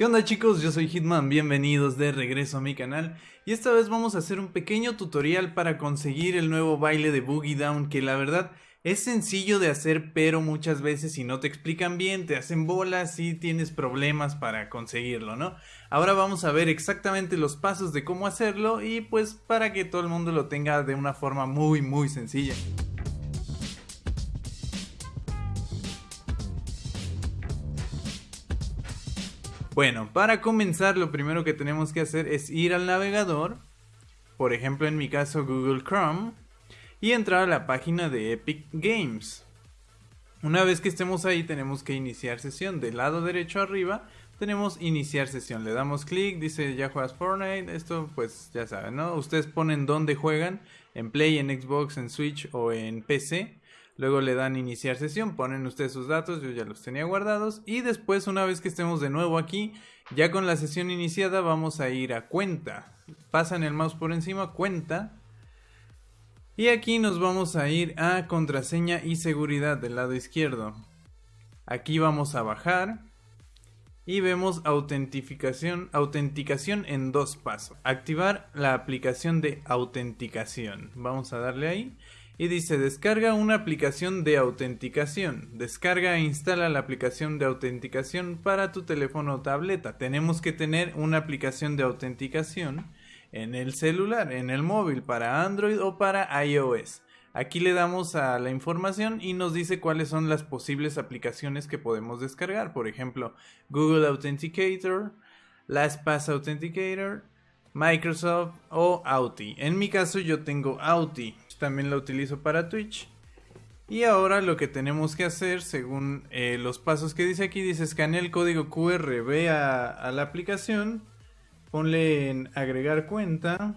¿Qué onda chicos? Yo soy Hitman, bienvenidos de regreso a mi canal y esta vez vamos a hacer un pequeño tutorial para conseguir el nuevo baile de Boogie Down que la verdad es sencillo de hacer pero muchas veces si no te explican bien te hacen bolas y tienes problemas para conseguirlo, ¿no? Ahora vamos a ver exactamente los pasos de cómo hacerlo y pues para que todo el mundo lo tenga de una forma muy muy sencilla. Bueno, para comenzar lo primero que tenemos que hacer es ir al navegador, por ejemplo en mi caso Google Chrome, y entrar a la página de Epic Games. Una vez que estemos ahí tenemos que iniciar sesión. Del lado derecho arriba tenemos iniciar sesión. Le damos clic, dice ya juegas Fortnite. Esto pues ya saben, ¿no? Ustedes ponen dónde juegan, en Play, en Xbox, en Switch o en PC. Luego le dan iniciar sesión, ponen ustedes sus datos, yo ya los tenía guardados. Y después, una vez que estemos de nuevo aquí, ya con la sesión iniciada, vamos a ir a cuenta. Pasan el mouse por encima, cuenta. Y aquí nos vamos a ir a contraseña y seguridad del lado izquierdo. Aquí vamos a bajar. Y vemos autentificación, autenticación en dos pasos. Activar la aplicación de autenticación. Vamos a darle ahí y dice descarga una aplicación de autenticación. Descarga e instala la aplicación de autenticación para tu teléfono o tableta. Tenemos que tener una aplicación de autenticación en el celular, en el móvil, para Android o para iOS. Aquí le damos a la información y nos dice cuáles son las posibles aplicaciones que podemos descargar. Por ejemplo, Google Authenticator, LastPass Authenticator, Microsoft o Auti. En mi caso yo tengo Auti también la utilizo para Twitch. Y ahora lo que tenemos que hacer, según eh, los pasos que dice aquí, dice escanea el código QR, ve a la aplicación, ponle en agregar cuenta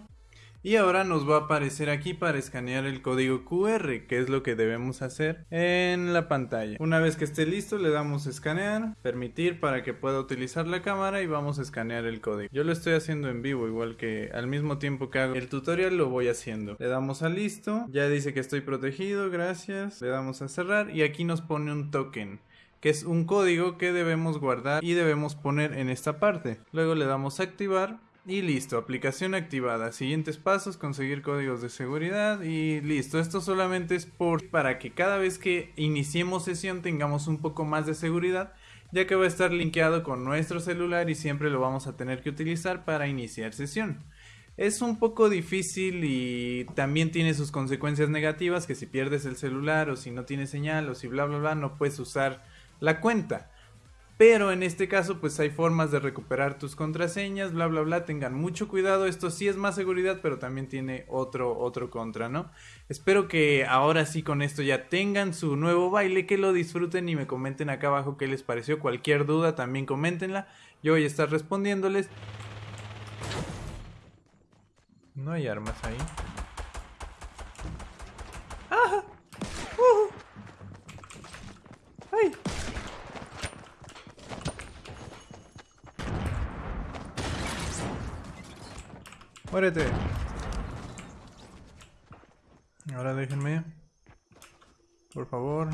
y ahora nos va a aparecer aquí para escanear el código QR, que es lo que debemos hacer en la pantalla. Una vez que esté listo, le damos escanear, permitir para que pueda utilizar la cámara y vamos a escanear el código. Yo lo estoy haciendo en vivo, igual que al mismo tiempo que hago el tutorial lo voy haciendo. Le damos a listo, ya dice que estoy protegido, gracias. Le damos a cerrar y aquí nos pone un token que es un código que debemos guardar y debemos poner en esta parte. Luego le damos a activar y listo, aplicación activada. Siguientes pasos, conseguir códigos de seguridad y listo. Esto solamente es por para que cada vez que iniciemos sesión tengamos un poco más de seguridad, ya que va a estar linkeado con nuestro celular y siempre lo vamos a tener que utilizar para iniciar sesión. Es un poco difícil y también tiene sus consecuencias negativas, que si pierdes el celular o si no tiene señal o si bla bla bla no puedes usar la cuenta. Pero en este caso pues hay formas de recuperar tus contraseñas, bla bla bla, tengan mucho cuidado, esto sí es más seguridad pero también tiene otro, otro contra, ¿no? Espero que ahora sí con esto ya tengan su nuevo baile, que lo disfruten y me comenten acá abajo qué les pareció, cualquier duda también coméntenla, yo voy a estar respondiéndoles. No hay armas ahí. ¡Ajá! Muérete. Ahora déjenme. Por favor.